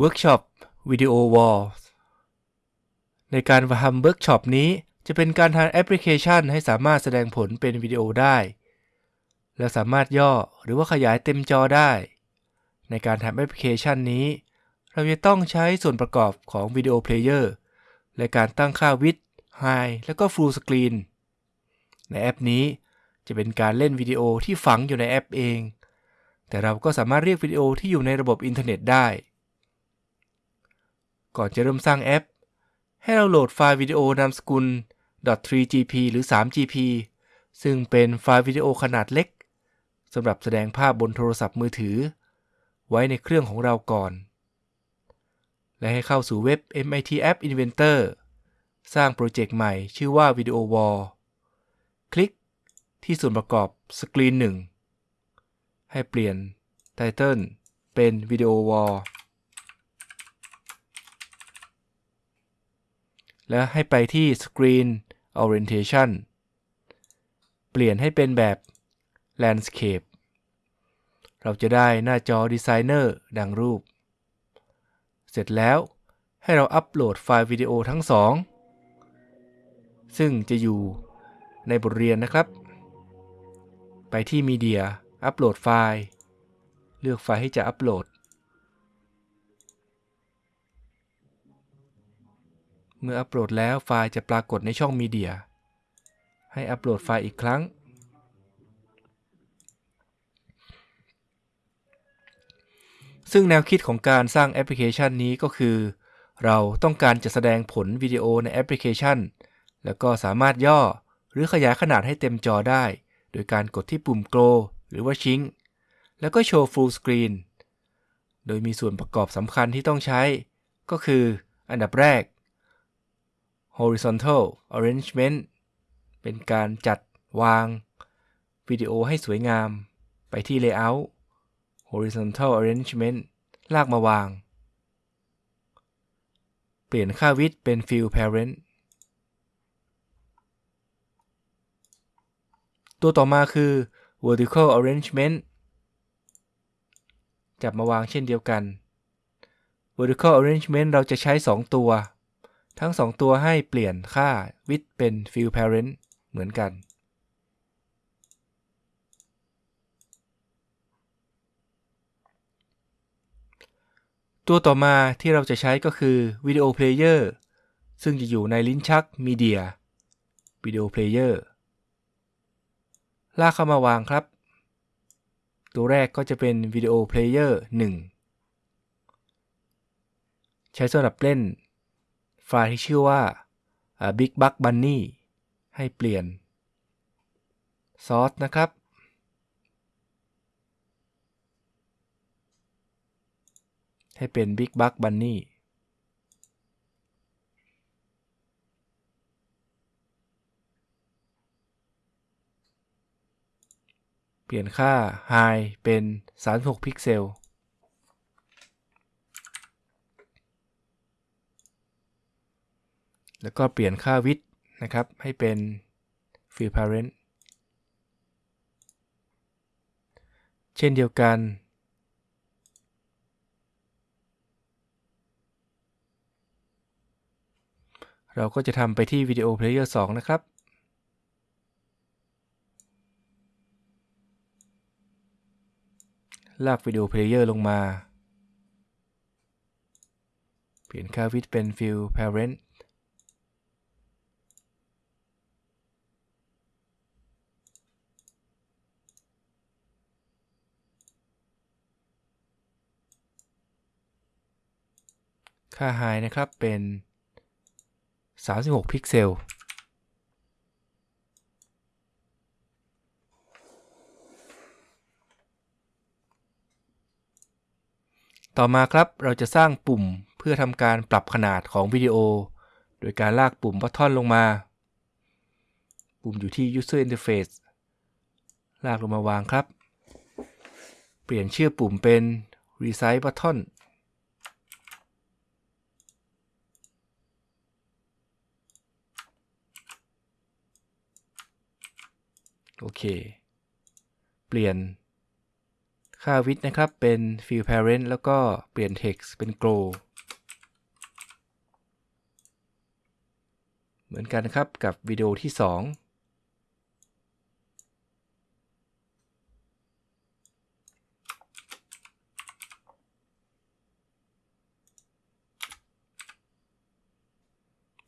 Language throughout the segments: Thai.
Workshop Video Wall ในการทำเวิร์กช็อปนี้จะเป็นการทำแอปพลิเคชันให้สามารถแสดงผลเป็นวิดีโอได้ และสามารถย่อหรือว่าขยายเต็มจอได้ ในการทำแอปพลิเคชันนี้ เราจะต้องใช้ส่วนประกอบของ Video Player และการตั้งค่า width height และก็ full screen ในแอปนี้จะเป็นการเล่นวิดีโอที่ฝังอยู่ในแอปเอง แต่เราก็สามารถเรียกวิดีโอที่อยู่ในระบบอินเทอร์เน็ตได้ ก่อนจะเริ่มสร้างแอป ให้เราโหลดไฟล์วิดีโอนามสกุล .3gp หรือ 3gp ซึ่งเป็นไฟล์วิดีโอขนาดเล็กสำหรับแสดงภาพบนโทรศัพท์มือถือ ไว้ในเครื่องของเราก่อน และให้เข้าสู่เว็บ MIT App Inventor สร้างโปรเจกต์ใหม่ชื่อว่า Video Wall คลิกที่ส่วนประกอบสกรีนหนึ่งให้เปลี่ยนไทเติลเป็น Video Wall แล้วให้ไปที่ Screen Orientation เปลี่ยนให้เป็นแบบ Landscape เราจะได้หน้าจอ Designer ดังรูป เสร็จแล้วให้เราอัปโหลดไฟล์วิดีโอทั้งสอง ซึ่งจะอยู่ในบทเรียนนะครับ ไปที่ Media อัปโหลดไฟล์ เลือกไฟล์ที่จะอัปโหลด เมื่ออัปโหลดแล้วไฟล์จะปรากฏในช่อง Media ให้อัปโหลดไฟล์อีกครั้ง ซึ่งแนวคิดของการสร้างแอปพลิเคชันนี้ก็คือ เราต้องการจะแสดงผลวิดีโอในแอปพลิเคชัน แล้วก็สามารถย่อหรือขยายขนาดให้เต็มจอได้ โดยการกดที่ปุ่ม Grow หรือว่า Shrink แล้วก็โชว์ Full Screen โดยมีส่วนประกอบสำคัญที่ต้องใช้ ก็คือ อันดับแรก Horizontal Arrangement เป็นการจัดวางวิดีโอให้สวยงาม ไปที่ Layout Horizontal Arrangement ลากมาวาง เปลี่ยนค่า width เป็น Fill Parent ตัวต่อมาคือ vertical arrangement จับมาวางเช่นเดียวกัน vertical arrangement เราจะใช้ 2 ตัว ทั้ง 2 ตัวให้เปลี่ยนค่า width เป็น fill parent เหมือนกัน ตัวต่อมาที่เราจะใช้ก็คือ video player ซึ่งจะอยู่ในลิ้นชัก media video player ลากเข้ามาวางครับ ตัวแรกก็จะเป็นวิดีโอเพลเยอร์1ใช้สำหรับเล่น ฟล์ที่ชื่อว่า Big Bug Bunny ให้เปลี่ยนซอสนะครับ ให้เป็น Big Bug Bunny เปลี่ยนค่า High เป็น 36 พิกเซล แล้วก็เปลี่ยนค่า width นะครับ ให้เป็น Fill Parent เช่นเดียวกัน เราก็จะทำไปที่ Video Player 2นะครับลากวิดีโอเพลเยอร์ลงมา เปลี่ยนค่าวิดเป็น Fill Parent ค่า High นะครับเป็น 36 พิกเซล ต่อมาครับเราจะสร้างปุ่มเพื่อทำการปรับขนาดของวิดีโอ โดยการลากปุ่มบัตทอนลงมา ปุ่มอยู่ที่ User Interface ลากลงมาวางครับ เปลี่ยนชื่อปุ่มเป็น Resize Button โอเค เปลี่ยนค่า width นะครับ เป็น fill parent แล้วก็เปลี่ยน text เป็น grow เหมือนกันครับกับวิดีโอที่ 2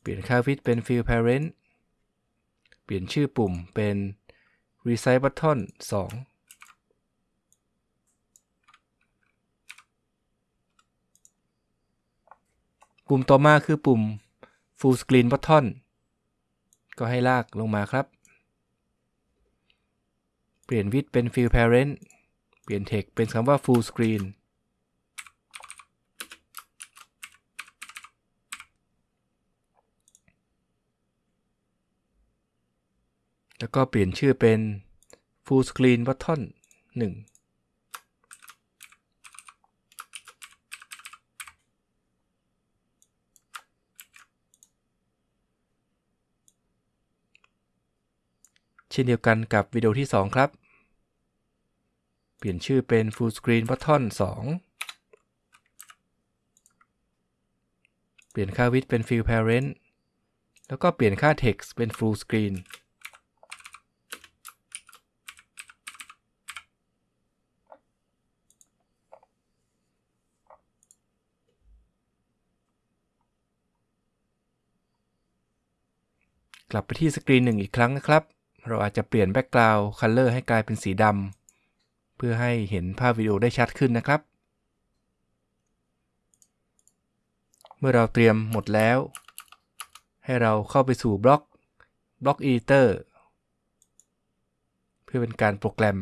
เปลี่ยนค่า width เป็น fill parent เปลี่ยนชื่อปุ่มเป็น resize button 2ปุ่มต่อมาคือปุ่ม full screen button ก็ให้ลากลงมาครับ เปลี่ยน width เป็น fill parent เปลี่ยน text เป็นคำว่า full screen แล้วก็เปลี่ยนชื่อเป็น full screen button 1เช่นเดียวกันกับวิดีโอที่ 2 ครับ เปลี่ยนชื่อเป็น full screen button 2 เปลี่ยนค่า width เป็น fill parent แล้วก็เปลี่ยนค่า text เป็น full screen กลับไปที่สกรีนหนึ่งอีกครั้งนะครับ เราอาจจะเปลี่ยน Background Color ให้กลายเป็นสีดำเพื่อให้เห็นภาพวิดีโอได้ชัดขึ้นนะครับ เมื่อเราเตรียมหมดแล้ว ให้เราเข้าไปสู่บล็อกบล็อก Editor เพื่อเป็นการโปรแกรม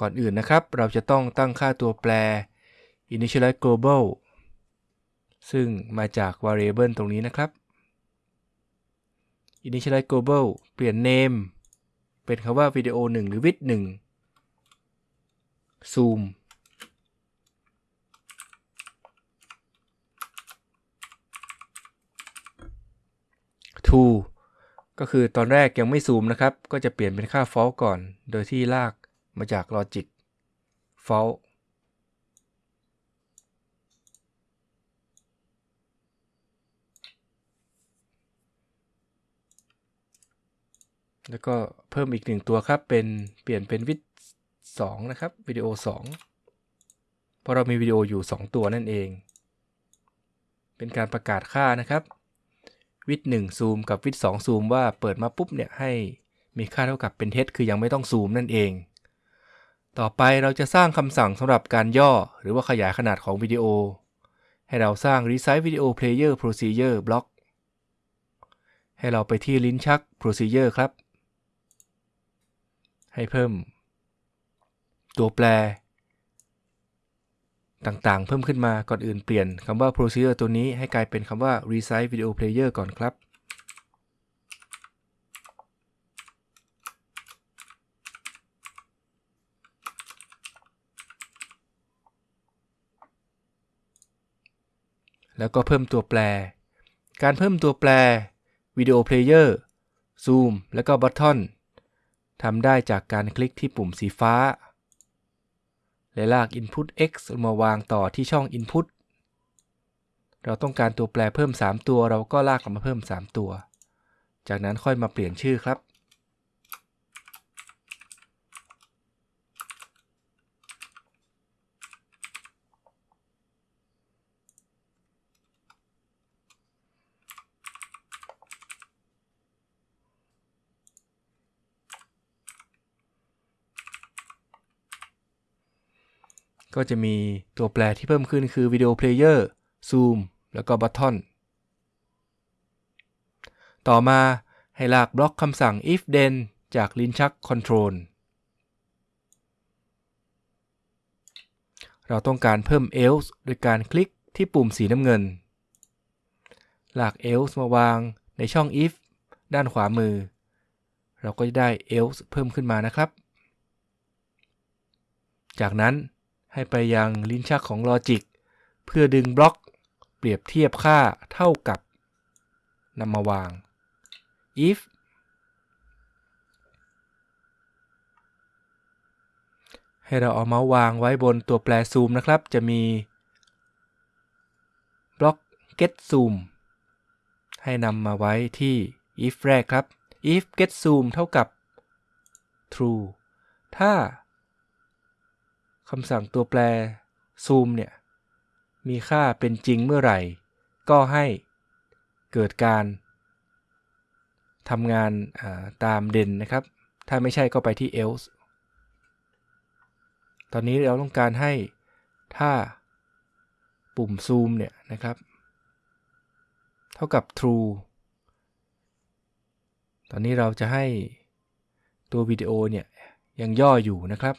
ก่อนอื่นนะครับ เราจะต้องตั้งค่าตัวแปร initialize global ซึ่งมาจาก variable ตรงนี้นะครับ initialize global เปลี่ยน name เป็นคำว่าวิดีโอ1หรือ width 1 zoom to ก็คือตอนแรกยังไม่ซูมนะครับ ก็จะเปลี่ยนเป็นค่า false ก่อน โดยที่ลากมาจาก logic false แล้วก็เพิ่มอีกหนึ่งตัวครับเป็นเปลี่ยนเป็นวิดสองนะครับวิดีโอ2เพราะเรามีวิดีโออยู่ 2 ตัวนั่นเอง เป็นการประกาศค่านะครับ วิด1ซูมกับวิด2ซูมว่าเปิดมาปุ๊บเนี่ยให้มีค่าเท่ากับเป็นเท็จคือยังไม่ต้องซูมนั่นเอง ต่อไปเราจะสร้างคำสั่งสำหรับการย่อ หรือว่าขยายขนาดของวิดีโอ ให้เราสร้าง resize video player procedure block ให้เราไปที่ลิ้นชัก procedure ครับ ให้เพิ่ม ตัวแปร ต่างๆ เพิ่มขึ้นมาก่อนอื่นเปลี่ยนคำว่า procedure ตัวนี้ให้กลายเป็นคำว่า resize video player ก่อนครับแล้วก็เพิ่มตัวแปร การเพิ่มตัวแปร Video Player Zoom แล้วก็ Button ทำได้จากการคลิกที่ปุ่มสีฟ้า และลาก Input X มาวางต่อที่ช่อง Input เราต้องการตัวแปรเพิ่ม 3 ตัว เราก็ลากมาเพิ่ม 3 ตัว จากนั้นค่อยมาเปลี่ยนชื่อครับ ก็จะมีตัวแปรที่เพิ่มขึ้นคือ Video Player Zoom แล้วก็ Button ต่อมาให้ลากบล็อกคำสั่ง if then จากลิ้นชัก Control เราต้องการเพิ่ม else โดยการคลิกที่ปุ่มสีน้ำเงิน ลาก else มาวางในช่อง if ด้านขวามือ เราก็จะได้ else เพิ่มขึ้นมานะครับ จากนั้น ให้ไปยังลิ้นชักของ Logic เพื่อดึงบล็อกเปรียบเทียบค่าเท่ากับนำมาวาง if ให้เราเอาเมาส์วางไว้บนตัวแปรซูมนะครับ จะมีบล็อก get zoom ให้นำมาไว้ที่ if แรกครับ if get zoom เท่ากับ true ถ้า คำสั่งตัวแปร zoom เนี่ย มีค่าเป็นจริงเมื่อไหร่ ก็ให้เกิดการทำงานาตามเด่นนะครับ ถ้าไม่ใช่ก็ไปที่ else ตอนนี้เราต้องการให้ถ้าปุ่มซูมเนี่ยนะครับ เท่ากับ true ตอนนี้เราจะให้ตัววิดีโอเนี่ยยังย่ออยู่นะครับ